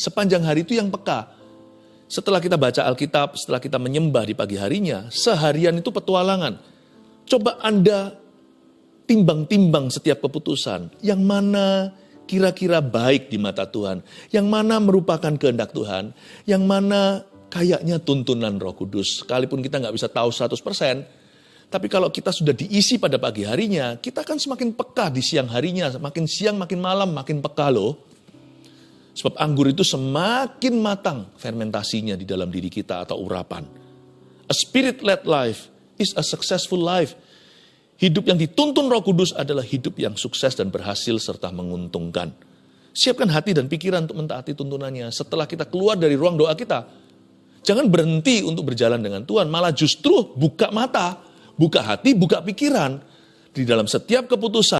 sepanjang hari itu yang peka. Setelah kita baca Alkitab, setelah kita menyembah di pagi harinya, seharian itu petualangan. Coba Anda timbang-timbang setiap keputusan. Yang mana kira-kira baik di mata Tuhan. Yang mana merupakan kehendak Tuhan. Yang mana kayaknya tuntunan roh kudus. Sekalipun kita nggak bisa tahu 100%, tapi kalau kita sudah diisi pada pagi harinya, kita akan semakin peka di siang harinya. Makin siang, makin malam, makin peka loh. Sebab anggur itu semakin matang fermentasinya di dalam diri kita atau urapan. A spirit-led life is a successful life. Hidup yang dituntun roh kudus adalah hidup yang sukses dan berhasil serta menguntungkan. Siapkan hati dan pikiran untuk mentaati tuntunannya setelah kita keluar dari ruang doa kita. Jangan berhenti untuk berjalan dengan Tuhan, malah justru buka mata, buka hati, buka pikiran. Di dalam setiap keputusan,